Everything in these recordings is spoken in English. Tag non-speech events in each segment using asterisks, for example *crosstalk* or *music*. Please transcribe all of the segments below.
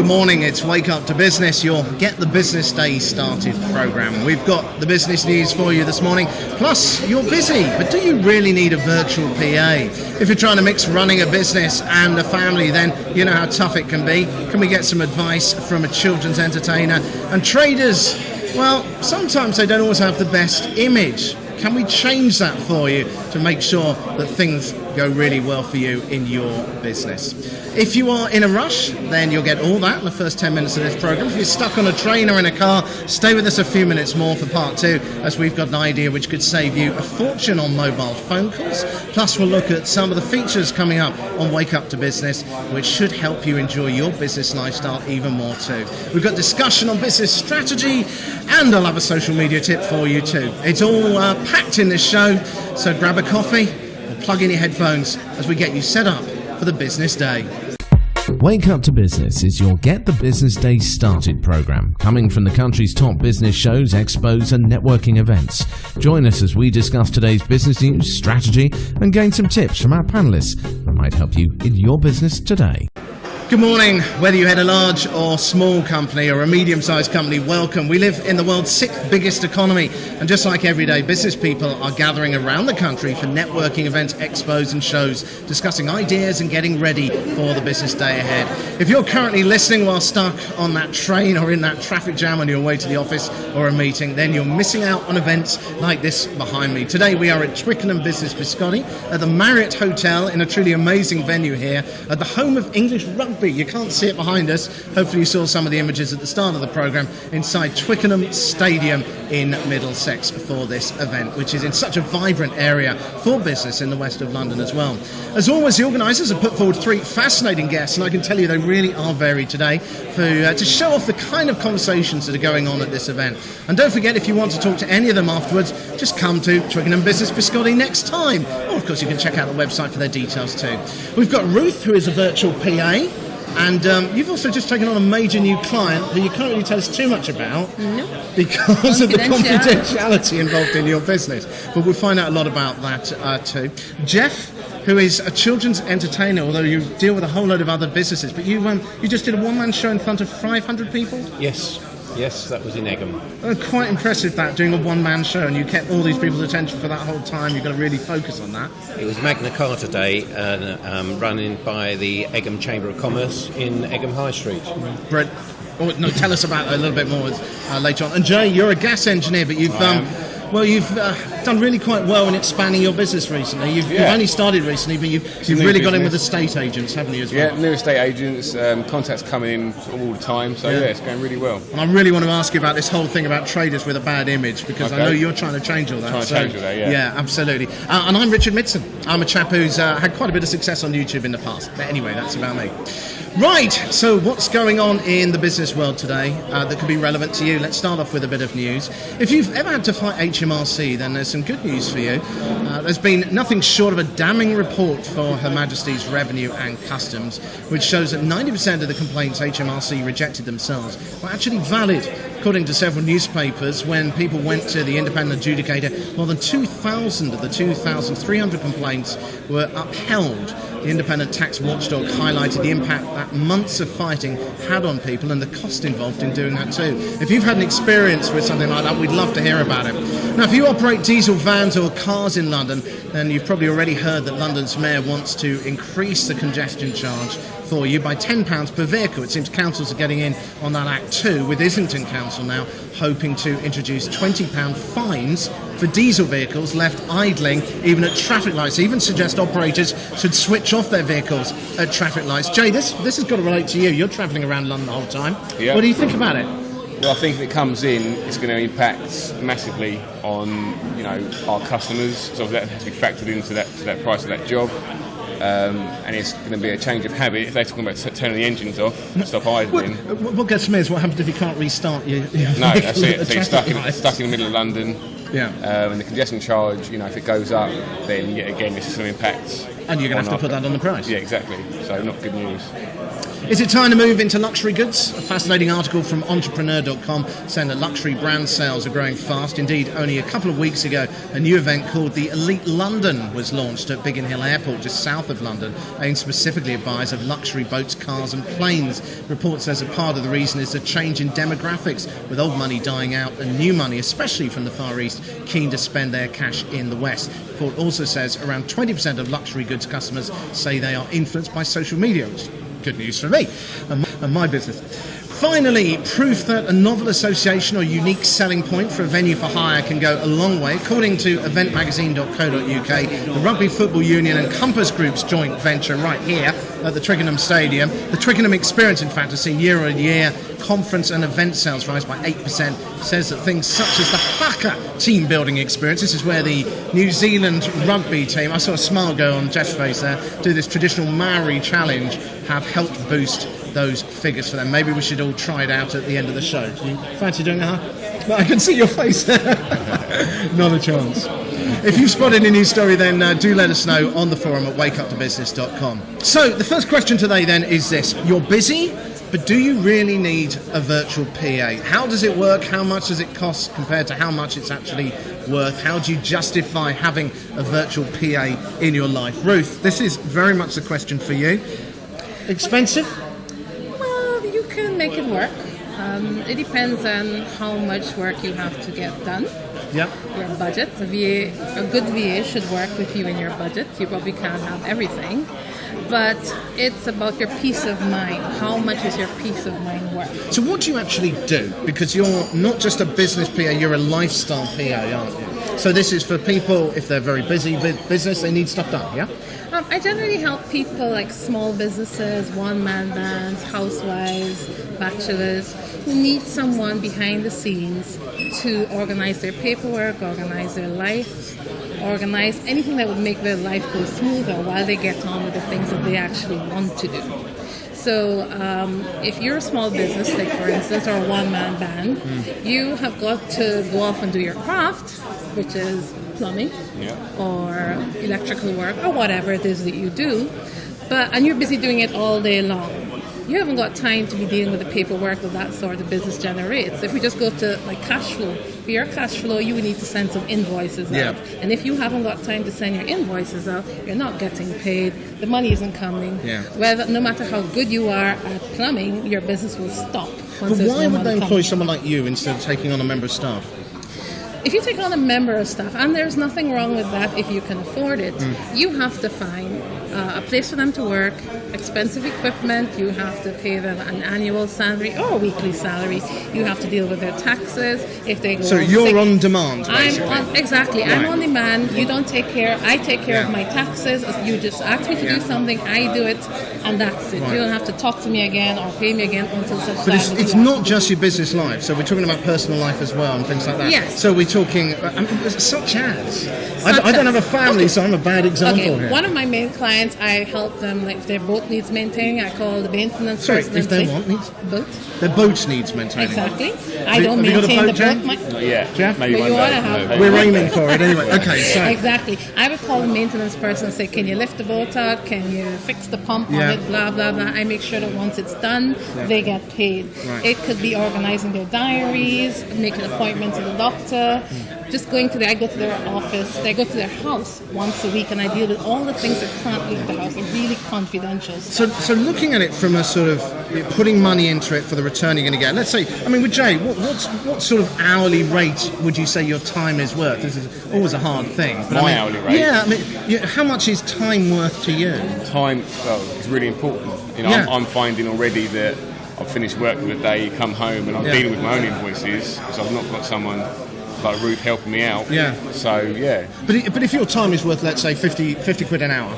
Good morning, it's Wake Up to Business, your Get the Business Day Started program. We've got the business news for you this morning, plus you're busy, but do you really need a virtual PA? If you're trying to mix running a business and a family, then you know how tough it can be. Can we get some advice from a children's entertainer? And traders, well, sometimes they don't always have the best image. Can we change that for you to make sure that things go really well for you in your business? If you are in a rush, then you'll get all that in the first 10 minutes of this program. If you're stuck on a train or in a car, stay with us a few minutes more for part two, as we've got an idea which could save you a fortune on mobile phone calls. Plus, we'll look at some of the features coming up on Wake Up to Business, which should help you enjoy your business lifestyle even more too. We've got discussion on business strategy, and I'll have a social media tip for you too. It's all uh, packed in this show, so grab a coffee or plug in your headphones as we get you set up for the business day. Wake Up to Business is your Get the Business Day Started program, coming from the country's top business shows, expos, and networking events. Join us as we discuss today's business news, strategy, and gain some tips from our panelists that might help you in your business today. Good morning. Whether you head a large or small company or a medium sized company, welcome. We live in the world's sixth biggest economy, and just like every day, business people are gathering around the country for networking events, expos, and shows, discussing ideas and getting ready for the business day ahead. If you're currently listening while stuck on that train or in that traffic jam on your way to the office or a meeting, then you're missing out on events like this behind me. Today, we are at Twickenham Business Biscotti at the Marriott Hotel in a truly amazing venue here at the home of English rugby rugby. You can't see it behind us. Hopefully, you saw some of the images at the start of the programme inside Twickenham Stadium in Middlesex for this event, which is in such a vibrant area for business in the west of London as well. As always, the organisers have put forward three fascinating guests, and I can tell you they really are varied today for, uh, to show off the kind of conversations that are going on at this event. And don't forget, if you want to talk to any of them afterwards, just come to Twickenham Business Biscotti next time. Or, of course, you can check out the website for their details too. We've got Ruth, who is a virtual PA. And um, you've also just taken on a major new client who you can't really tell us too much about because of the confidentiality involved in your business. But we'll find out a lot about that uh, too. Jeff, who is a children's entertainer, although you deal with a whole load of other businesses, but you um, you just did a one man show in front of 500 people? Yes. Yes, that was in Egham. Quite impressive that doing a one-man show, and you kept all these people's attention for that whole time. You've got to really focus on that. It was Magna Carta Day, uh, um, running by the Egham Chamber of Commerce in Egham High Street. Brett, oh, no, tell us about it a little bit more uh, later on. And Jay, you're a gas engineer, but you've um, well, you've uh, done really quite well in expanding your business recently. You've, yeah. you've only started recently, but you've, you've really business. got in with estate agents, haven't you, as well? Yeah, new estate agents, um, contacts coming in all the time, so yeah. yeah. it's going really well. And I really want to ask you about this whole thing about traders with a bad image, because okay. I know you're trying to change all that. Trying so, to change all that, yeah. Yeah, absolutely. Uh, and I'm Richard Midson. I'm a chap who's uh, had quite a bit of success on YouTube in the past. But anyway, that's about me. Right, so what's going on in the business world today uh, that could be relevant to you? Let's start off with a bit of news. If you've ever had to fight HMRC, then there's some good news for you. Uh, there's been nothing short of a damning report for Her Majesty's Revenue and Customs, which shows that 90% of the complaints HMRC rejected themselves were actually valid. According to several newspapers, when people went to the independent adjudicator, more than 2,000 of the 2,300 complaints were upheld the independent tax watchdog highlighted the impact that months of fighting had on people and the cost involved in doing that too. If you've had an experience with something like that, we'd love to hear about it. Now, if you operate diesel vans or cars in London, then you've probably already heard that London's mayor wants to increase the congestion charge for you by £10 per vehicle. It seems councils are getting in on that act too, with Islington Council now hoping to introduce £20 fines for diesel vehicles left idling even at traffic lights. They even suggest operators should switch off their vehicles at traffic lights. Jay, this, this has got to relate to you. You're travelling around London the whole time. Yeah. What do you think about it? Well, I think if it comes in, it's going to impact massively on you know our customers. So that has to be factored into that to that price of that job. Um, and it's going to be a change of habit. If they're talking about turning the engines off, stop idling. What, what gets me is what happens if you can't restart your, your No, that's it. So you're stuck in, stuck in the middle of London. Yeah. Um, and the congestion charge, you know, if it goes up, then yet again, this is going to impact. And you're going to have to put that on the price. Yeah, exactly. So not good news. Is it time to move into luxury goods? A fascinating article from entrepreneur.com saying that luxury brand sales are growing fast. Indeed, only a couple of weeks ago, a new event called the Elite London was launched at Biggin Hill Airport, just south of London, aimed specifically at buyers of luxury boats, cars, and planes. Report says a part of the reason is a change in demographics, with old money dying out and new money, especially from the Far East, keen to spend their cash in the West. Report also says around 20% of luxury goods customers say they are influenced by social media, good news for me and my, and my business. Finally, proof that a novel association or unique selling point for a venue for hire can go a long way. According to eventmagazine.co.uk, the Rugby Football Union and Compass Group's joint venture right here at the Twickenham Stadium, the Twickenham Experience, in fact, has seen year on year conference and event sales rise by 8%. Says that things such as the Haka team building experience, this is where the New Zealand rugby team, I saw a smile go on Jeff's face there, do this traditional Maori challenge, have helped boost those figures for them. Maybe we should all try it out at the end of the show. Do you fancy doing that? I can see your face. *laughs* Not a chance. If you've spotted a new story, then uh, do let us know on the forum at wakeuptobusiness.com. So, the first question today then is this You're busy, but do you really need a virtual PA? How does it work? How much does it cost compared to how much it's actually worth? How do you justify having a virtual PA in your life? Ruth, this is very much the question for you. Expensive? Well, you can make it work. Um, it depends on how much work you have to get done. Yep. Your budget. A VA, a good VA should work with you in your budget. You probably can't have everything, but it's about your peace of mind. How much is your peace of mind worth? So, what do you actually do? Because you're not just a business PA, you're a lifestyle PA, aren't you? So, this is for people, if they're very busy with business, they need stuff done, yeah? Um, I generally help people like small businesses, one man bands, housewives, bachelors who need someone behind the scenes to organize their paperwork, organize their life, organize anything that would make their life go smoother while they get on with the things that they actually want to do. So, um, if you're a small business, like for instance, or a one man band, you have got to go off and do your craft, which is plumbing Yeah. or electrical work or whatever it is that you do, but and you're busy doing it all day long. You haven't got time to be dealing with the paperwork that that sort of business generates. If we just go to like cash flow, for your cash flow, you would need to send some invoices Yeah. out. And if you haven't got time to send your invoices out, you're not getting paid. The money isn't coming. Yeah. Whether no matter how good you are at plumbing, your business will stop. once But why no would they employ coming. someone like you instead of taking on a member of staff? If you take on a member of staff, and there's nothing wrong with that if you can afford it, mm. you have to find uh, a place for them to work, expensive equipment, you have to pay them an annual salary or a weekly salary, you have to deal with their taxes if they go So, on you're sick. on demand, I'm on exactly. I'm on demand. You don't take care. I take care of my taxes. You just ask me to Yeah. do something. I do it, and that's it. Right. You don't have to talk to me again or pay me again until such But time. it's, as it's not just your business life. So we're talking about personal life as well and things like that. Yes. So we're talking, I mean, such as. I, Such I don't as. have a family, Okay. so I'm a bad example Okay, here. one of my main clients, I help them like if their boat needs maintaining. I call the maintenance Sorry, person. if and their say- what needs? boat. Their boat needs maintaining. Exactly. Have I you- don't have you got a maintain boat, the Jen? boat. My, Not yet. Jeff? Maybe But one you day. to have Maybe. We're aiming for it anyway. Okay, so. Exactly. I would call the maintenance person and say, "Can you lift the boat out? Can you fix the pump Yeah. on it? Blah blah blah." I make sure that once it's done, they get paid. Right. It could be organizing their diaries, making appointments with the doctor, hmm. Just going to their. I go to their office. I go to their house once a week, and I deal with all the things that can't leave the house. Are really confidential. So, so looking at it from a sort of putting money into it for the return you're going to get. Let's say, I mean, with Jay, what, what's, what sort of hourly rate would you say your time is worth? This is always a hard thing. But I My mean, hourly rate? Yeah, I mean, yeah, how much is time worth to you? Time well, is really important. You know, Yeah. I'm, I'm finding already that I've finished work for the day, come home, and I'm Yeah. dealing with my own invoices because I've not got someone like Ruth helping me out. Yeah. So yeah, But, but if your time is worth, let's say, 50, 50 quid an hour,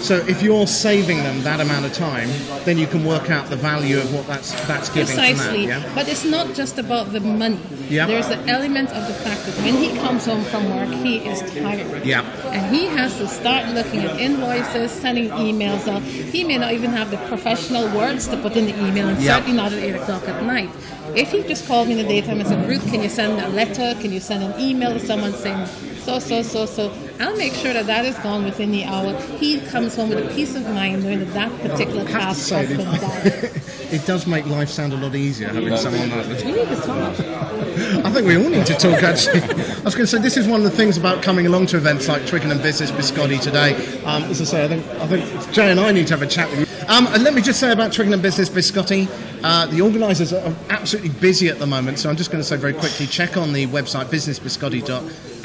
so if you're saving them that amount of time, then you can work out the value of what that's that's giving from that. Precisely. Yeah. But it's not just about the money. Yeah. There's the element of the fact that when he comes home from work, he is tired. Yeah. And he has to start looking at invoices, sending emails out. He may not even have the professional words to put in the email, and Yeah. certainly not at 8 o'clock at night. If he just called me in the daytime and said, Ruth, can you send a letter? Can you send an email to someone saying, so, so, so, so, I'll make sure that that is gone within the hour. He comes home with a peace of mind knowing that that particular I task say, has been done. *laughs* it does make life sound a lot easier having someone like this. We need to talk. I think we all need to talk actually. I was going to say this is one of the things about coming along to events like Twickenham Business Biscotti today. Um, as I say, I think, I think Jay and I need to have a chat with you. Um, and let me just say about Twickenham Business Biscotti, uh, the organisers are absolutely busy at the moment, so I'm just going to say very quickly check on the website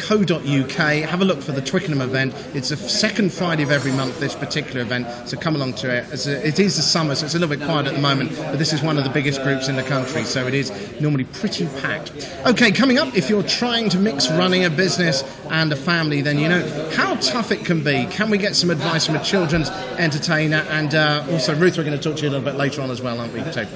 businessbiscotti.co.uk, have a look for the Twickenham event. It's the second Friday of every month, this particular event, so come along to it. It is the summer, so it's a little bit quiet at the moment, but this is one of the biggest groups in the country, so it is normally pretty packed. Okay, coming up, if you're trying to mix running a business and a family, then you know how tough it can be. Can we get some advice from a children's entertainer? And uh, also, Ruth, we're going to talk to you a little bit later on as well, aren't we? Too?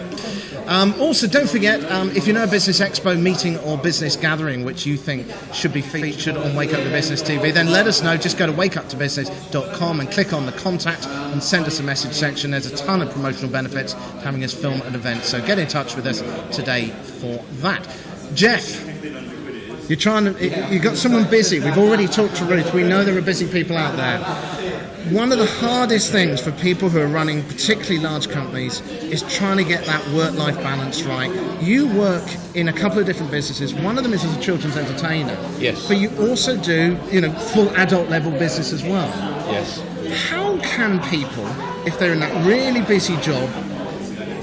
Um, also, don't forget um, if you know a business expo meeting or business gathering which you think should be featured on Wake Up to Business TV, then let us know. Just go to wakeuptobusiness.com and click on the contact and send us a message section. There's a ton of promotional benefits having us film an event, so get in touch with us today for that. Jeff, you're trying to. you've got someone busy. We've already talked to Ruth. We know there are busy people out there. One of the hardest things for people who are running particularly large companies is trying to get that work-life balance right. You work in a couple of different businesses. One of them is as a children's entertainer. Yes. But you also do, you know, full adult level business as well. Yes. How can people, if they're in that really busy job,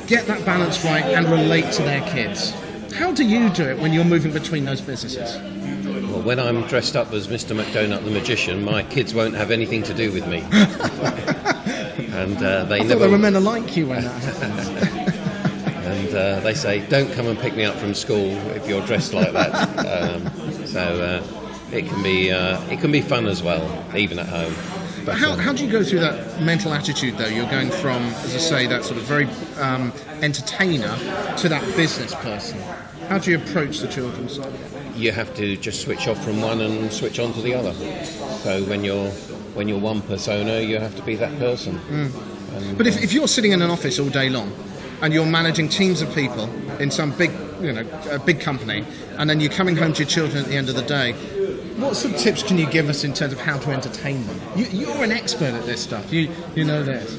get that balance right and relate to their kids? How do you do it when you're moving between those businesses? Well, when I'm dressed up as Mr. McDonut the magician, my kids won't have anything to do with me. *laughs* and uh, they I thought never. they were men like you when that happened. and uh, they say, "Don't come and pick me up from school if you're dressed like that." *laughs* um, so uh, it can be uh, it can be fun as well, even at home. But, How, how do you go through that mental attitude though? You're going from, as I say, that sort of very um, entertainer to that business person. How do you approach the children's side? you have to just switch off from one and switch on to the other. So when you're when you're one persona, you have to be that person. But if, if you're sitting in an office all day long and you're managing teams of people in some big, you know, a big company, and then you're coming home to your children at the end of the day, what sort of tips can you give us in terms of how to entertain them? You, you're an expert at this stuff. You you know this.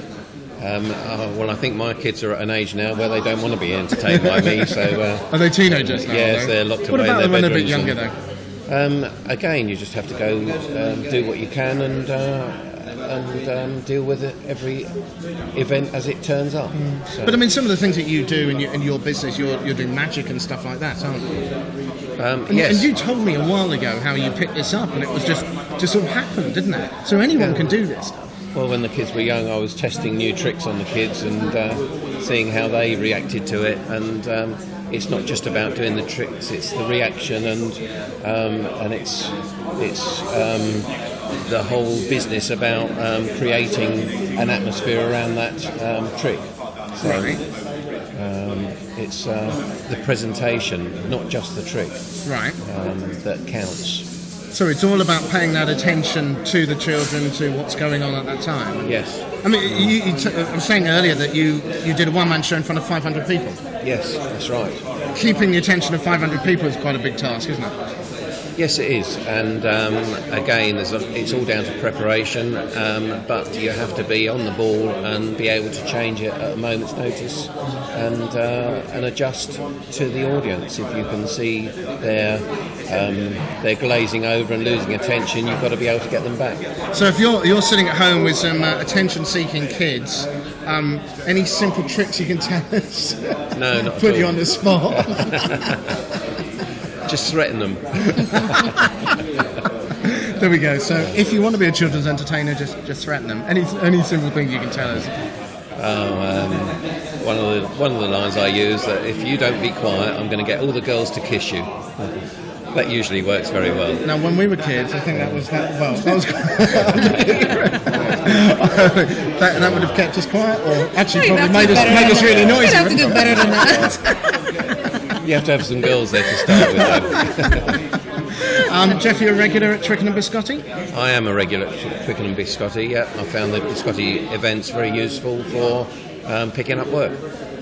Um, uh, well, I think my kids are at an age now where they don't want to be entertained by me. So uh, Are they teenagers now? Yes, are they're locked What away in about their them when they're a bit younger and- though? um, again, you just have to go um, do what you can and uh, and um, deal with it every event as it turns up. So, But I mean, some of the things that you do in your, in your business, you're, you're doing magic and stuff like that, aren't you? Um, And, yes, and you told me a while ago how you picked this up, and it was just just sort of happened, didn't it? So anyone Yeah. can do this. stuff. Well, when the kids were young, I was testing new tricks on the kids and uh, seeing how they reacted to it. And um, it's not just about doing the tricks; it's the reaction and um, and it's it's um, the whole business about um, creating an atmosphere around that um, trick. So Right. Um, it's uh, the presentation, not just the trick, Right. um, that counts. So it's all about paying that attention to the children, to what's going on at that time. Yes, I mean, you, you t- I was saying earlier that you, you did a one man show in front of 500 people. yes, that's right. Keeping the attention of 500 people is quite a big task, isn't it? Yes, it is, and um, again, there's a, it's all down to preparation. Um, but you have to be on the ball and be able to change it at a moment's notice, and uh, and adjust to the audience. If you can see they're um, they're glazing over and losing attention, you've got to be able to get them back. So if you're you're sitting at home with some uh, attention-seeking kids, um, any simple tricks you can tell us? No, not *laughs* Put you on the spot. *laughs* *laughs* Just threaten them. *laughs* there we go. So if you want to be a children's entertainer, just just threaten them. Any any simple thing you can tell us. Oh, um, one of the one of the lines I use that if you don't be quiet, I'm going to get all the girls to kiss you. That usually works very well. Now, when we were kids, I think that was that. Well, that was. *laughs* that, that would have kept us quiet, or actually You'd probably have made us made us really noisy. You'd have to do better than that. *laughs* You have to have some girls there to start with. *laughs* Um, Jeff, you're a regular at Twickenham Biscotti. I am a regular at Twickenham Biscotti. Yeah, I found the Biscotti events very useful for um, picking up work.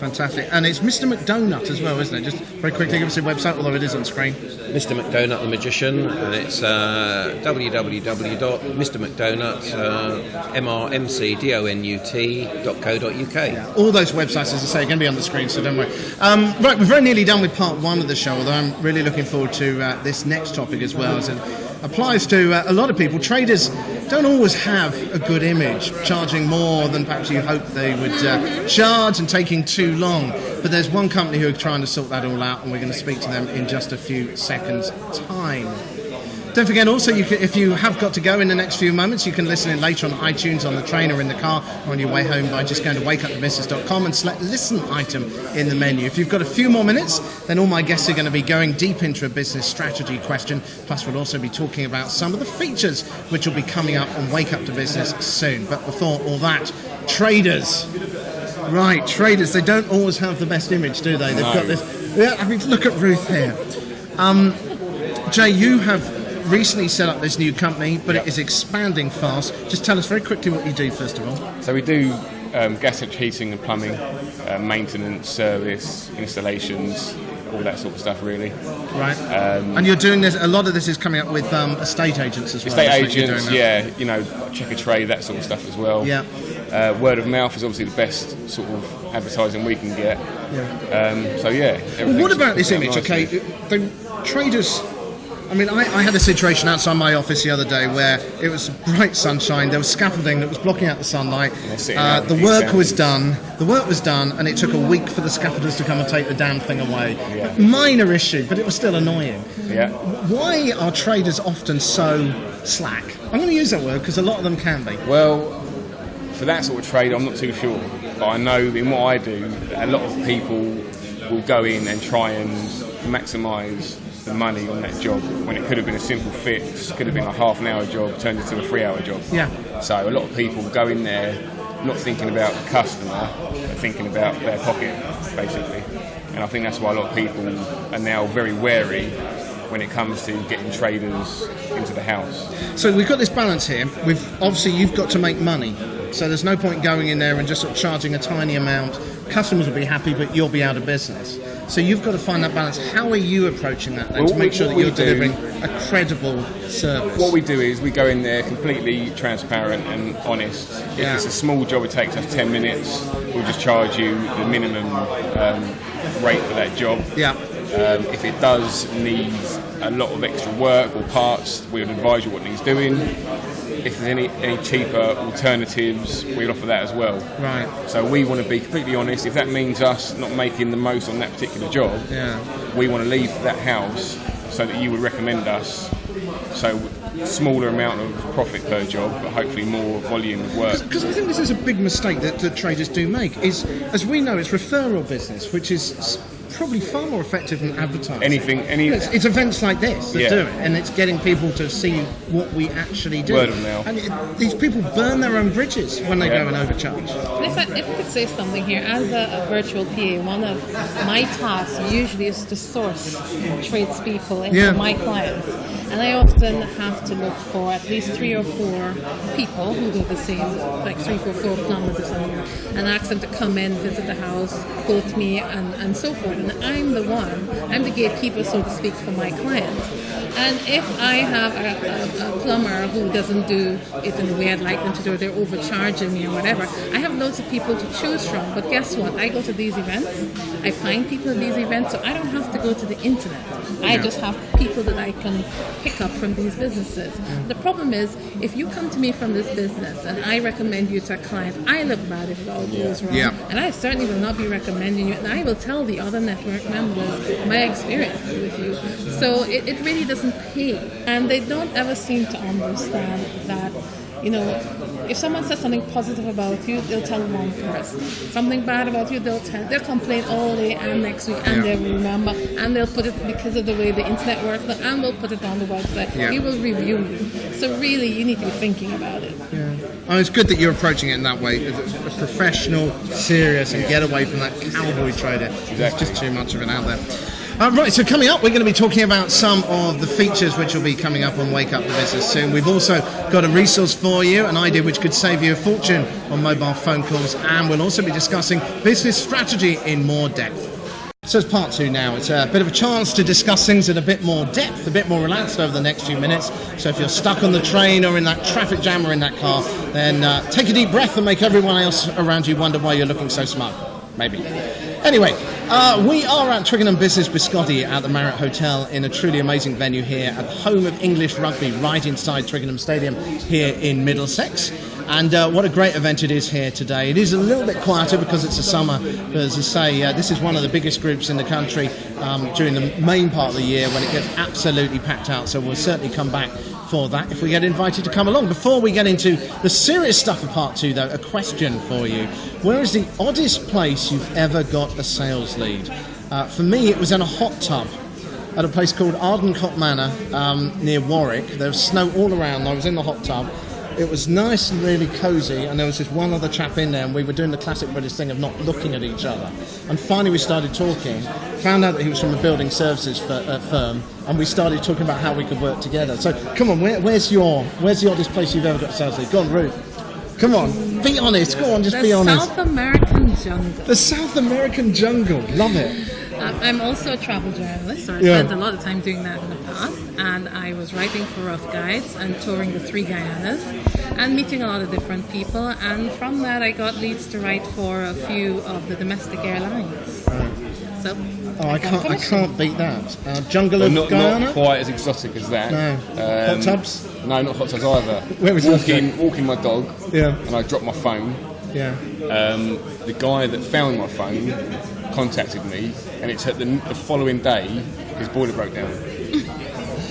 Fantastic. And it's Mr. McDonut as well, isn't it? Just very quickly, give us your website, although it is on screen. Mr. McDonut the Magician, and it's uh, www.mrmcdonut, uh, M-R-M-C-D-O-N-U-T.co.uk. All those websites, as I say, are going to be on the screen, so don't worry. Um, right, we're very nearly done with part one of the show, although I'm really looking forward to uh, this next topic as well, as applies to uh, a lot of people. Traders don't always have a good image, charging more than perhaps you hoped they would uh, charge and taking too long. But there's one company who are trying to sort that all out, and we're going to speak to them in just a few seconds' time. Don't forget also, you can, if you have got to go in the next few moments, you can listen in later on iTunes, on the train or in the car, or on your way home by just going to wakeupthebusiness.com and select listen item in the menu. If you've got a few more minutes, then all my guests are going to be going deep into a business strategy question. Plus, we'll also be talking about some of the features which will be coming up on Wake Up to Business soon. But before all that, traders. Right, traders, they don't always have the best image, do they? They've got this. Yeah, I mean, look at Ruth here. Um, Jay, you have recently set up this new company, but it is expanding fast. Just tell us very quickly what you do, first of all. So we do um, gas heating and plumbing, uh, maintenance, service, installations, all that sort of stuff, really. Right. and you're doing this. A lot of this is coming up with um, estate agents as well. Estate isn't it? You're agents, yeah, you know, Checkatrade, that sort of stuff as well. Yeah. Uh, word of mouth is obviously the best sort of advertising we can get. Um, so yeah. Well, what about this image? nicely. Okay, the traders. I mean, I, I had a situation outside my office the other day where it was bright sunshine. There was scaffolding that was blocking out the sunlight. Uh, the work was done. The work was done, and it took a week for the scaffolders to come and take the damn thing away. Yeah. Minor issue, but it was still annoying. Yeah. Why are traders often so slack? I'm going to use that word because a lot of them can be. Well, for that sort of trade, I'm not too sure. But I know in what I do, a lot of people will go in and try and maximise the money on that job when it could have been a simple fix, could have been a half an hour job turned into a three hour job. Yeah. So a lot of people go in there not thinking about the customer, but thinking about their pocket, basically. And I think that's why a lot of people are now very wary when it comes to getting traders into the house. So we've got this balance here. We've obviously you've got to make money, so there's no point going in there and just sort of charging a tiny amount. Customers will be happy, but you'll be out of business. So you've got to find that balance. How are you approaching that then Well, to make sure that you're do- delivering a credible service? What we do is we go in there completely transparent and honest. If Yeah. it's a small job, it takes us 10 minutes, we'll just charge you the minimum um, rate for that job. yeah. Um, if it does need a lot of extra work or parts, we would advise you what needs doing. If there's any, any cheaper alternatives, we'd offer that as well. Right. So we want to be completely honest. If that means us not making the most on that particular job, Yeah. we want to leave that house so that you would recommend us. So smaller amount of profit per job, but hopefully more volume of work. Because I think this is a big mistake that, that traders do make. Is as we know, it's referral business, which is probably far more effective than advertising. Anything, any It's, it's events like this that Yeah. do it, and it's getting people to see what we actually do. Word of mouth. And it, these people burn their own bridges when they Yeah. go and overcharge. If I, if I could say something here, as a, a virtual PA, one of my tasks usually is to source tradespeople into Yeah. my clients. And I often have to look for at least three or four people who do the same, like three, four, four plumbers or something, and ask them to come in, visit the house, quote me, and, and so forth. And I'm the one, I'm the gatekeeper, so to speak, for my clients. And if I have a, a, a plumber who doesn't do it in the way I'd like them to do, they're overcharging me or whatever, I have loads of people to choose from. But guess what? I go to these events, I find people at these events, so I don't have to go to the internet. I just have people that I can pick up from these businesses. Mm. The problem is, if you come to me from this business and I recommend you to a client, I look bad if it all goes wrong. Yeah. And I certainly will not be recommending you, and I will tell the other network members my experience with you. So it, it really doesn't pay. And they don't ever seem to understand that, you know, if someone says something positive about you, they'll tell one person. Something bad about you, they'll tell, they'll complain all day and next week, and Yeah. they'll remember, and they'll put it because of the way the internet works, and we'll put it on the website. Yeah. We will review you. So really, you need to be thinking about it. Oh, it's good that you're approaching it in that way, as a a professional, serious, and get away from that cowboy trader. There's Exactly. just too much of it out there. Uh, right, so coming up, we're going to be talking about some of the features which will be coming up on Wake Up the Business soon. We've also got a resource for you, an idea which could save you a fortune on mobile phone calls, and we'll also be discussing business strategy in more depth. So it's part two now. It's a bit of a chance to discuss things in a bit more depth, a bit more relaxed over the next few minutes. So if you're stuck on the train or in that traffic jam or in that car, then uh, take a deep breath and make everyone else around you wonder why you're looking so smug. Maybe. Anyway, uh, we are at Twickenham Business Biscotti at the Marriott Hotel in a truly amazing venue here at the home of English rugby, right inside Twickenham Stadium here in Middlesex. And uh, what a great event it is here today. It is a little bit quieter because it's a summer, but as I say, uh, this is one of the biggest groups in the country um, during the main part of the year when it gets absolutely packed out. So we'll certainly come back for that if we get invited to come along. Before we get into the serious stuff of part two, though, a question for you. Where is the oddest place you've ever got a sales lead? Uh, for me, it was in a hot tub at a place called Ardencote Manor um, near Warwick. There was snow all around. I was in the hot tub. It was nice and really cosy, and there was this one other chap in there, and we were doing the classic British thing of not looking at each other. And finally, we started talking. Found out that he was from a building services fir- uh, firm, and we started talking about how we could work together. So, come on, where, where's your, where's the oddest place you've ever got lead? Go on, Ruth. Come on, be honest. Go on, just the be honest. South American jungle. The South American jungle, love it. Um, I'm also a travel journalist, so I Yeah. spent a lot of time doing that in the past. And I was writing for Rough Guides and touring the three Guyanas and meeting a lot of different people. And from that, I got leads to write for a few of the domestic airlines. So, Oh, I got can't, I can't beat that. Uh, jungle Well, of not, Guyana. not quite as exotic as that. No. Hot tubs? No, not hot tubs either. Where was walking, walking my dog, Yeah. and I dropped my phone. Yeah. Um, the guy that found my phone contacted me, and it took the, the following day his boiler broke down.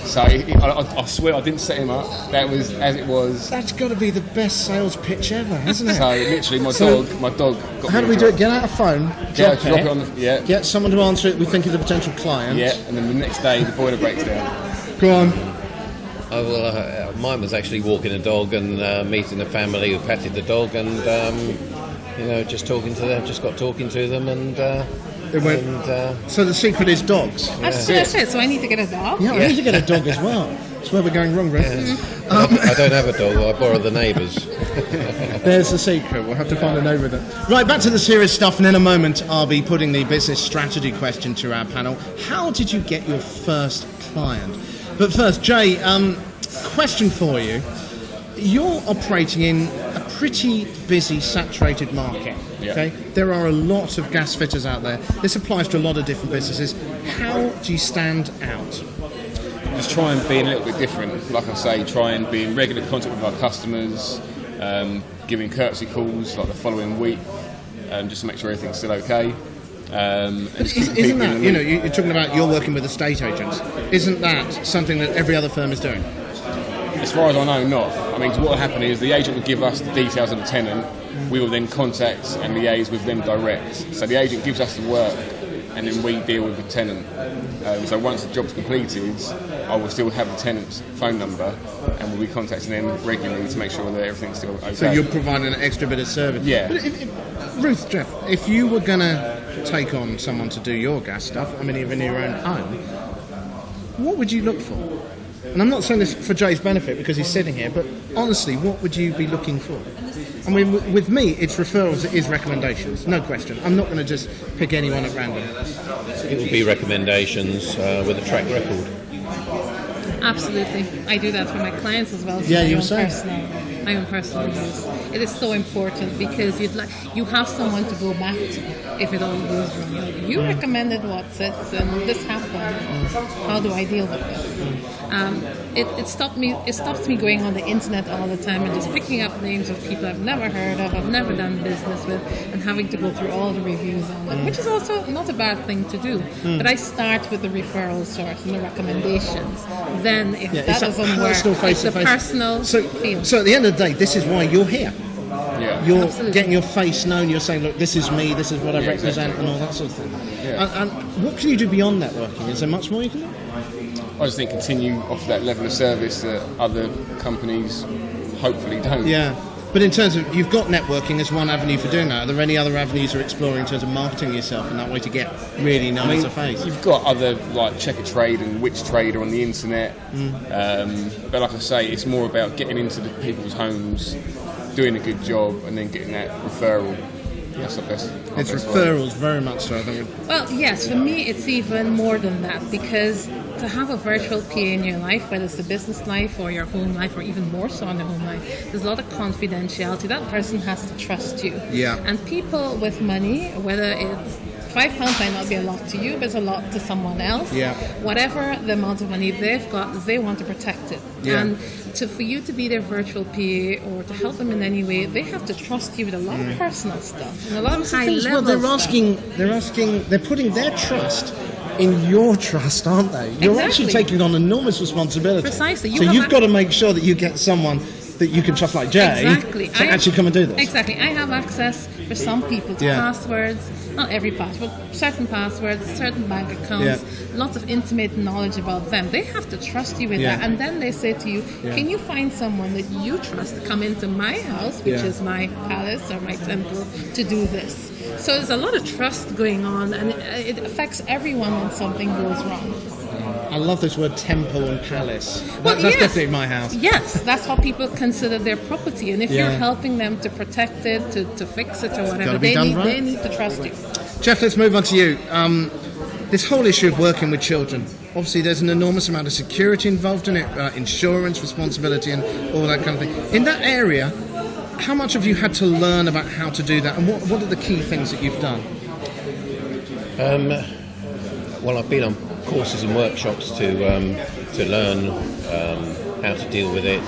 so it, it- I, I- swear I didn't set him up. That was as it was. That's got to be the best sales pitch ever, hasn't it? So literally, my So- dog, my dog. Got How do we do it? Get out a phone, drop it, it on the yeah, get someone to answer it. We think is a potential client. yeah, and then the next day the boiler breaks down. Go on. Oh, well, uh, mine was actually walking a dog and uh, meeting a family who petted the dog, and um, you know, just talking to them, just got talking to them, and uh, It went- and uh, So the secret is dogs. That's what I said. So I need to get a dog. Yeah, I need to get a dog as well. That's where we're going wrong, Ruth. I don't have a dog. I borrow the neighbours. *laughs* There's the secret. We'll have to find a neighbour with it. Right, back to the serious stuff, and in a moment, I'll be putting the business strategy question to our panel. How did you get your first client? But first, Jay, um, question for you. You're operating in a pretty busy, saturated market. Yeah. Okay, there are a lot of gas fitters out there. This applies to a lot of different businesses. How do you stand out? just try and be a little bit different. Like I say, try and be in regular contact with our customers, um, giving courtesy calls like the following week, um, just to make sure everything's still okay. Um, Isn't, keeping isn't people that, you know you're talking about you're working with estate agents. Isn't that something that every other firm is doing? As far as I know, not. I mean, what will happen is the agent will give us the details of the tenant. We will then contact and liaise with them direct. So the agent gives us the work, and then we deal with the tenant. Um, so once the job's completed, I will still have the tenant's phone number, and we'll be contacting them regularly to make sure that everything's still okay. So you're providing an extra bit of service. Yeah. But if, if, Ruth, Jeff, if you were going to take on someone to do your gas stuff, I mean, even in your own home, what would you look for? And I'm not saying this for Jay's benefit because he's sitting here, but honestly, what would you be looking for? I mean, with me, it's referrals, it is recommendations, no question. I'm not going to just pick anyone at random. It would be recommendations uh, with a track record. Absolutely, I do that for my clients as well as Yeah, my you own were saying. personal, my own personal use. It is so important because you'd like you have someone to go back to if it all goes wrong. You recommended what's it, and this happened. How do I deal with this? Um, it, it stopped me. It stops me going on the internet all the time and just picking up names of people I've never heard of, I've never done business with, and having to go through all the reviews on them, which is also not a bad thing to do. Hmm. But I start with the referral source and the recommendations. Then, if Yeah, that it's doesn't work, personal it's the personal So, feel. so at the end of the day, this is why you're here. Yeah. You're Absolutely. getting your face known. You're saying, "Look, this is me. This is what I Yeah, represent," exactly. and all that sort of thing. Yeah. And, and what can you do beyond networking? Is there much more you can do? I just think continue off that level of service that other companies hopefully don't. Yeah. But in terms of you've got networking as one avenue for doing that. Are there any other avenues you're exploring in terms of marketing yourself in that way to get really known I as a face? You've got other like Checkatrade and Which Trader on the internet, um, but like I say, it's more about getting into the people's homes, doing a good job, and then getting that referral. That's the best. It's best way. referrals very much so. I think. Well, yes, for me, it's even more than that because to have a virtual PA in your life, whether it's the business life or your home life, or even more so in the home life, there's a lot of confidentiality. That person has to trust you. Yeah. And people with money, whether it's five pounds might not be a lot to you, but it's a lot to someone else. Yeah. Whatever the amount of money they've got, they want to protect it. Yeah. And to for you to be their virtual PA or to help them in any way, they have to trust you with a lot of mm. personal stuff and a lot of That's the high thing as well, they're stuff. asking, they're asking, they're putting their trust in your trust, aren't they? You're actually taking on enormous responsibility. Precisely. You so you've ac- got to make sure that you get someone that you can trust, like Jay, Exactly. to I- actually come and do this. Exactly. I have access for some people to Yeah. passwords, not every password, certain passwords, certain bank accounts, Yeah. lots of intimate knowledge about them. They have to trust you with Yeah. that. And then they say to you. Can you find someone that you trust to come into my house, which is my palace or my temple, to do this? So there's a lot of trust going on, and it, it affects everyone when something goes wrong. I love this word temple and palace. That- Well, that's yes. definitely my house. Yes, that's how people consider their property. And if Yeah. you're helping them to protect it, to, to fix it or whatever, they need, right. they need to trust you. Jeff, let's move on to you. Um, this whole issue of working with children. Obviously, there's an enormous amount of security involved in it, uh, insurance responsibility, and all that kind of thing. In that area, how much have you had to learn about how to do that, and what, what are the key things that you've done? Um, well, I've been on courses and workshops to um, to learn um, how to deal with it.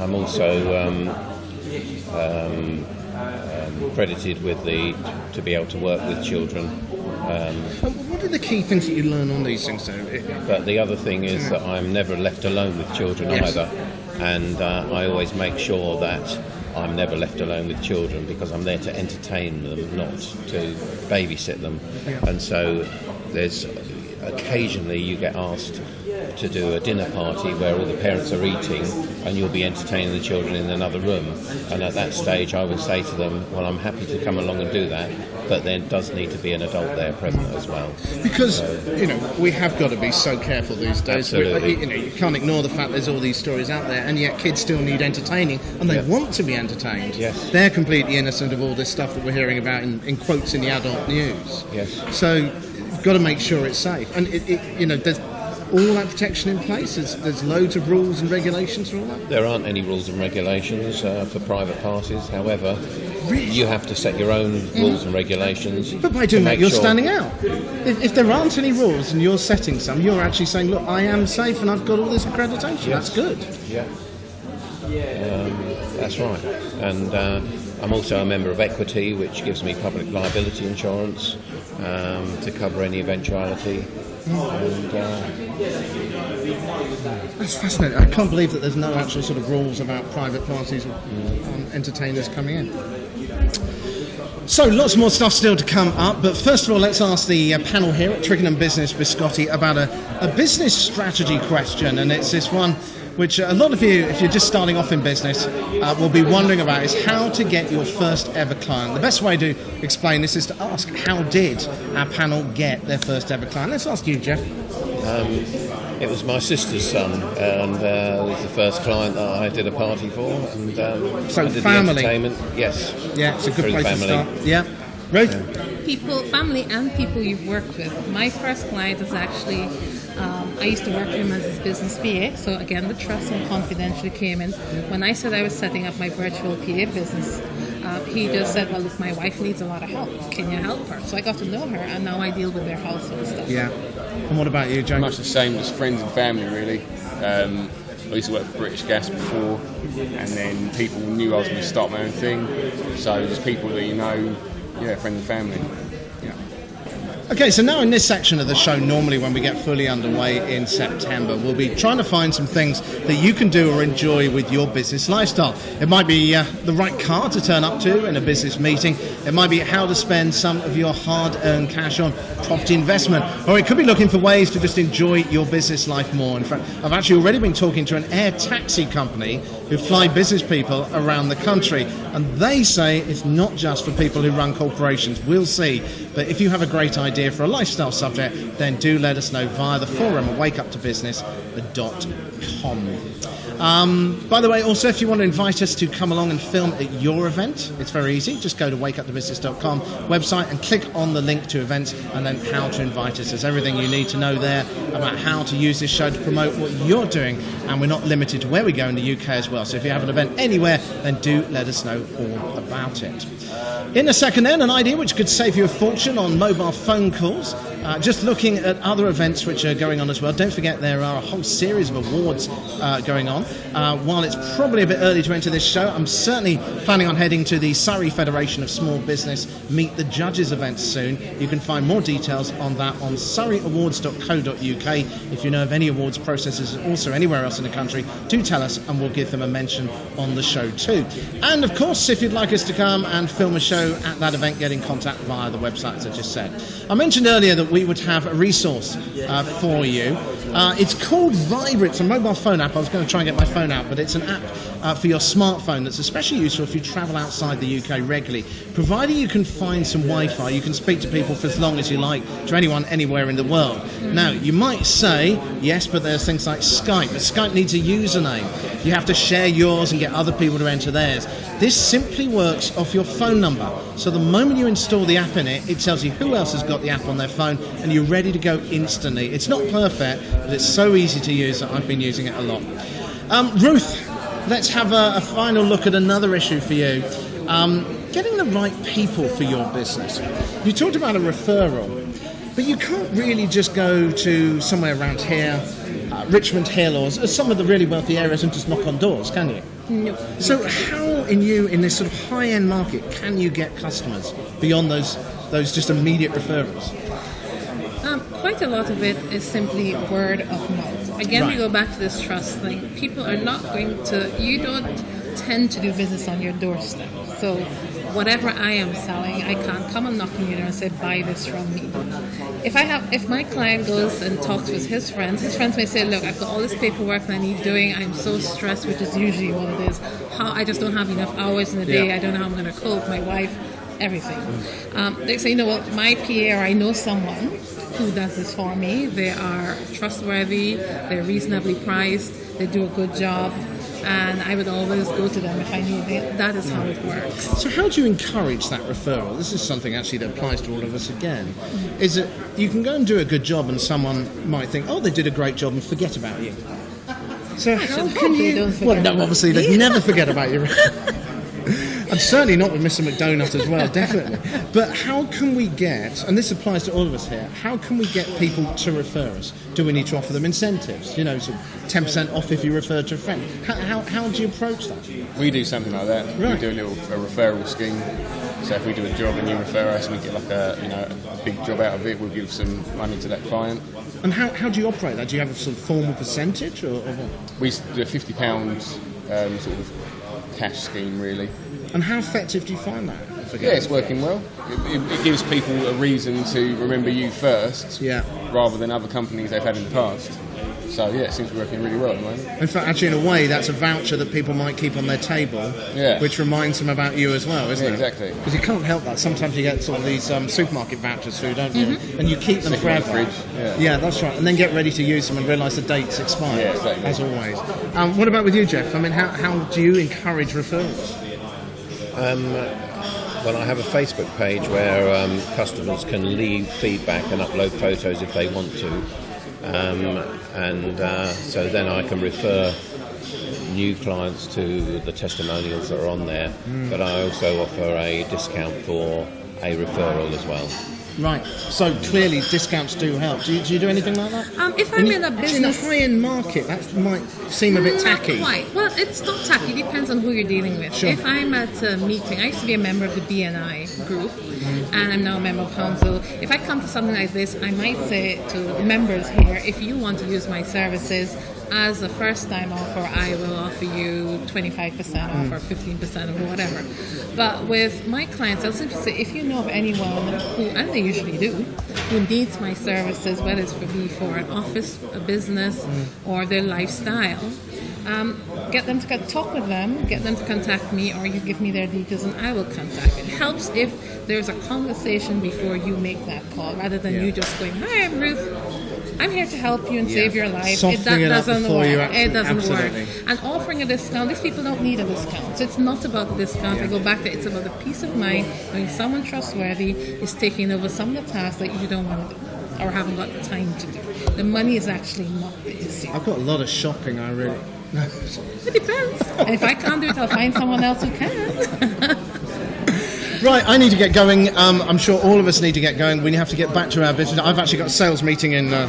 I'm also um, um, um, credited with the to be able to work with children. Um, what are the key things that you learn on these things, though? But the other thing is that I'm never left alone with children Yes. either, and uh, I always make sure that I'm never left alone with children because I'm there to entertain them, not to babysit them. And so there's occasionally you get asked to do a dinner party where all the parents are eating and you'll be entertaining the children in another room. And at that stage, I would say to them, Well, I'm happy to come along and do that, but there does need to be an adult there present as well. Because you know we have got to be so careful these days. Absolutely. You know you can't ignore the fact there's all these stories out there, and yet kids still need entertaining, and they Yeah. want to be entertained. Yes. they're completely innocent of all this stuff that we're hearing about in, in quotes in the adult news. Yes. So got to make sure it's safe, and it, it, you know there's all that protection in place. There's, there's loads of rules and regulations for all that. There aren't any rules and regulations uh, for private parties. However, you have to set your own rules and regulations. But by doing that, you're sure- standing out. If, if there aren't any rules and you're setting some, you're actually saying, look, I am safe and I've got all this accreditation. That's good. Yeah. Um, that's right. And uh, I'm also a member of Equity, which gives me public liability insurance um, to cover any eventuality. And uh, That's fascinating. I can't believe that there's no actual sort of rules about private parties or um, entertainers coming in. So, lots more stuff still to come up, but first of all, let's ask the uh, panel here at Twickenham Business Biscotti about a, a business strategy question, and it's this one which a lot of you, if you're just starting off in business, uh, will be wondering about is how to get your first ever client. The best way to explain this is to ask how did our panel get their first ever client? Let's ask you, Jeff. it was my sister's son, and uh, it was the first client that I did a party for. And um, So family. the entertainment. Yes. Yeah, it's a good place family. to start. Yeah. Ruth? People, family, and people you've worked with. My first client is actually, um, I used to work for him as his business PA. So again, the trust and confidentiality came in. When I said I was setting up my virtual PA business, uh, he just said, "Well, look, my wife needs a lot of help. Can you help her?" So I got to know her, and now I deal with their household stuff. Yeah. And what about you, James? much the same as friends and family, really. Um, I used to work for British Gas before, and then people knew I was going to start my own thing. So just people that you know, yeah, friends and family. Yeah. Okay, so now in this section of the show, normally when we get fully underway in September, we'll be trying to find some things that you can do or enjoy with your business lifestyle. It might be uh, the right car to turn up to in a business meeting, it might be how to spend some of your hard earned cash on property investment, or it could be looking for ways to just enjoy your business life more. In fact, I've actually already been talking to an air taxi company who fly business people around the country. And they say it's not just for people who run corporations. We'll see. But if you have a great idea for a lifestyle subject, then do let us know via the forum at wakeuptobusiness.com. Um, by the way, also, if you want to invite us to come along and film at your event, it's very easy. Just go to wakeuptobusiness.com website and click on the link to events and then how to invite us. There's everything you need to know there about how to use this show to promote what you're doing. And we're not limited to where we go in the UK as well. So if you have an event anywhere, then do let us know all about it. In a second, then, an idea which could save you a fortune on mobile phone calls. Uh, just looking at other events which are going on as well. Don't forget there are a whole series of awards uh, going on. Uh, while it's probably a bit early to enter this show, I'm certainly planning on heading to the Surrey Federation of Small Business Meet the Judges event soon. You can find more details on that on surreyawards.co.uk. If you know of any awards processes also anywhere else in the country, do tell us and we'll give them a mention on the show too. And of course, if you'd like us to come and film a show at that event, get in contact via the website as I just said. I mentioned earlier that we would have a resource uh, for you. Uh, it's called Viber. It's a mobile phone app. I was going to try and get my phone out, but it's an app uh, for your smartphone that's especially useful if you travel outside the UK regularly. Providing you can find some Wi-Fi, you can speak to people for as long as you like to anyone anywhere in the world. Now, you might say, yes, but there's things like Skype. But Skype needs a username. You have to share yours and get other people to enter theirs. This simply works off your phone number. So the moment you install the app in it, it tells you who else has got the app on their phone, and you're ready to go instantly. It's not perfect, but it's so easy to use that I've been using it a lot. Um, Ruth, let's have a, a, final look at another issue for you. Um, getting the right people for your business. You talked about a referral, but you can't really just go to somewhere around here, uh, Richmond Hill, or some of the really wealthy areas and just knock on doors, can you? No. So, how in you in this sort of high-end market can you get customers beyond those those just immediate referrals? Um, quite a lot of it is simply word of mouth. Again, Right. we go back to this trust thing. People are not going to, you don't tend to do business on your doorstep. So, whatever I am selling, I can't come and knock on your door and say, buy this from me. If I have, if my client goes and talks with his friends, his friends may say, look, I've got all this paperwork that I need doing. I'm so stressed, which is usually what it is. How I just don't have enough hours in the day. Yeah. I don't know how I'm going to cope. My wife, everything. Um, they say, you know what, my PA or I know someone who does this for me. They are trustworthy, they're reasonably priced, they do a good job, and I would always go to them if I need it. That is how it works. So, how do you encourage that referral? This is something actually that applies to all of us again. Is that you can go and do a good job, and someone might think, "Oh, they did a great job," and forget about you. So, *laughs* how can you? well, no, obviously they'd never forget about you. *laughs* And certainly not with Mr. McDonut as well, definitely. But how can we get, and this applies to all of us here, how can we get people to refer us? Do we need to offer them incentives? You know, sort of 10% off if you refer to a friend. How, how, how do you approach that? We do something like that. Right. We do a little a referral scheme. So if we do a job and you refer us, we get like a you know a big job out of it. We'll give some money to that client. And how, how do you operate that? Do you have a sort of formal percentage or, or what? We do a fifty pounds um, sort of cash scheme really. And how effective do you find that? Yeah, it's working well. It, it, it gives people a reason to remember you first, Yeah. rather than other companies they've had in the past. So yeah, it seems to be working really well at the moment. In fact, actually, in a way, that's a voucher that people might keep on their table, Yeah. which reminds them about you as well, isn't Yeah, it? exactly. Because you can't help that. Sometimes you get sort of these um, supermarket vouchers through, don't you? And you keep them Stick in the forever. fridge, yeah. that's right. And then get ready to use them and realise the date's expired, Yeah, exactly. as always. Um, what about with you, Jeff? I mean, how, how do you encourage referrals? Well, I have a Facebook page where um, customers can leave feedback and upload photos if they want to, um, and uh, so then I can refer new clients to the testimonials that are on there. But I also offer a discount for a referral as well. Right. So clearly, discounts do help. Do you do, you do anything like that? Um, if I'm in a actually, in business, high-end market, that might seem a bit tacky. Not quite. Well, it's not tacky. It depends on who you're dealing with. Sure. If I'm at a meeting, I used to be a member of the BNI group, and I'm now a member of council. If I come to something like this, I might say to the members here, if you want to use my services as a first-time offer, I will offer you 25% off or 15% or whatever. But with my clients, I'll simply say, if you know of anyone who, and they usually do, who needs my services, whether it's for me for an office, a business, or their lifestyle, Um, get them to co- talk with them, get them to contact me, or you give me their details and I will contact. It helps if there's a conversation before you make that call, rather than you just going, "Hi, I'm Ruth. I'm here to help you and save your life." Softening it up doesn't work. you it doesn't absolutely. work. And offering a discount, these people don't need a discount. So it's not about the discount. I go back to it's about the peace of mind when someone trustworthy is taking over some of the tasks that you don't want to do or haven't got the time to do. The money is actually not the issue. I've got a lot of shopping. I really. *laughs* It depends. And if I can't do it, I'll find someone else who can. *laughs* Right, I need to get going. Um, I'm sure all of us need to get going. We have to get back to our business. I've actually got a sales meeting in, uh,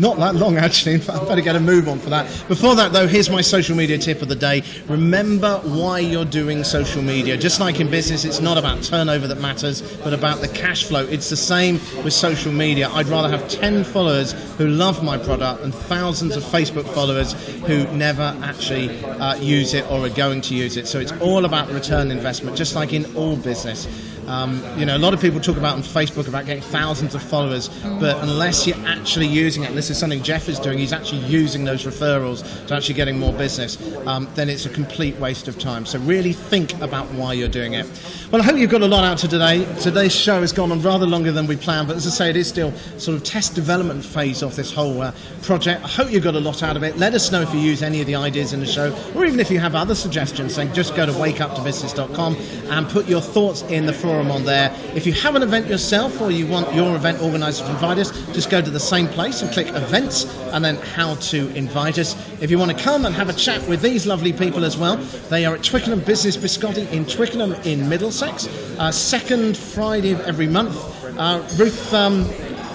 not that long actually. In fact, I better get a move on for that. Before that, though, here's my social media tip of the day. Remember why you're doing social media. Just like in business, it's not about turnover that matters, but about the cash flow. It's the same with social media. I'd rather have 10 followers who love my product than thousands of Facebook followers who never actually uh, use it or are going to use it. So it's all about return investment, just like in all business. Um, you know, a lot of people talk about on Facebook about getting thousands of followers, but unless you're actually using it, this is something Jeff is doing, he's actually using those referrals to actually getting more business, um, then it's a complete waste of time. So really think about why you're doing it. Well, I hope you've got a lot out of today. Today's show has gone on rather longer than we planned, but as I say, it is still sort of test development phase of this whole uh, project. I hope you got a lot out of it. Let us know if you use any of the ideas in the show, or even if you have other suggestions, then just go to wakeuptobusiness.com and put your thoughts in the forum on there. If you have an event yourself or you want your event organizer to invite us, just go to the same place and click events and then how to invite us. If you want to come and have a chat with these lovely people as well, they are at Twickenham Business Biscotti in Twickenham in Middlesex, uh, second Friday of every month. Uh, Ruth, um,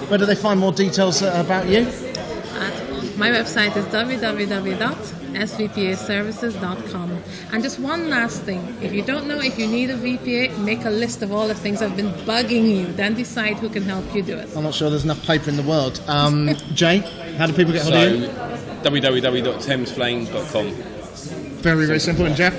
where do they find more details uh, about you? My website is www.svpaservices.com. And just one last thing if you don't know if you need a VPA, make a list of all the things that have been bugging you, then decide who can help you do it. I'm not sure there's enough paper in the world. Um, *laughs* Jay, how do people get hold of you? So, www.thamesflames.com. Very, very simple. And Jeff?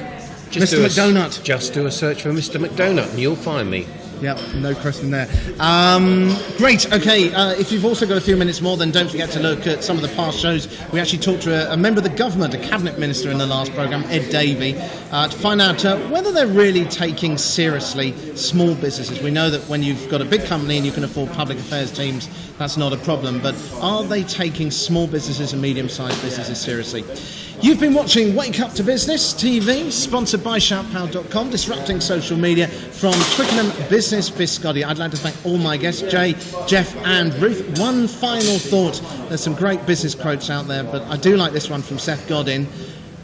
Just Mr. do a- McDonut. Just do a search for Mr. McDonut and you'll find me. Yep, no question there. Um, great. Okay, uh, if you've also got a few minutes more, then don't forget to look at some of the past shows. We actually talked to a, a member of the government, a cabinet minister in the last programme, Ed Davey, uh, to find out uh, whether they're really taking seriously small businesses. We know that when you've got a big company and you can afford public affairs teams, that's not a problem. But are they taking small businesses and medium-sized businesses seriously? You've been watching Wake Up to Business TV, sponsored by shoutpower.com, disrupting social media from Twickenham Business Biscotti. I'd like to thank all my guests, Jay, Jeff, and Ruth. One final thought. There's some great business quotes out there, but I do like this one from Seth Godin.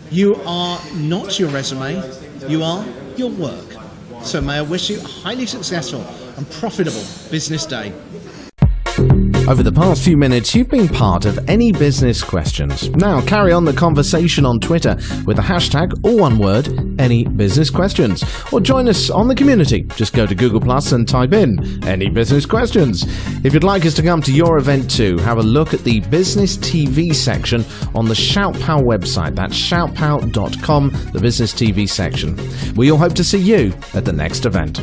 You are not your resume, you are your work. So may I wish you a highly successful and profitable business day. Over the past few minutes, you've been part of Any Business Questions. Now carry on the conversation on Twitter with the hashtag, all one word, Any Business Questions. Or join us on the community. Just go to Google Plus and type in Any Business Questions. If you'd like us to come to your event too, have a look at the Business TV section on the ShoutPow website. That's shoutpow.com, the Business TV section. We all hope to see you at the next event.